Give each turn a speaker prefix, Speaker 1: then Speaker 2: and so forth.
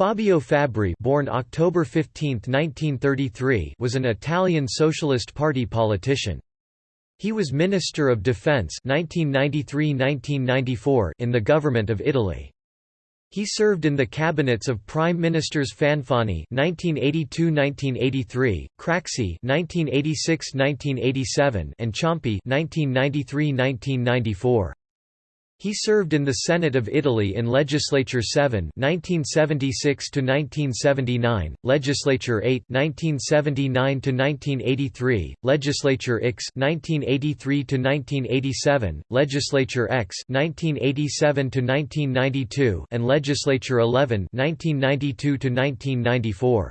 Speaker 1: Fabio Fabbri born October 15, 1933 was an Italian Socialist Party politician. He was Minister of Defense 1993–1994 in the Government of Italy. He served in the cabinets of Prime Ministers Fanfani (1982–1983), Craxi (1986–1987), and Ciampi (1993–1994). He served in the Senate of Italy in Legislature 7 1976–1979, Legislature 8 1979–1983, Legislature X 1983–1987, Legislature X 1987–1992 and Legislature 11 1992–1994.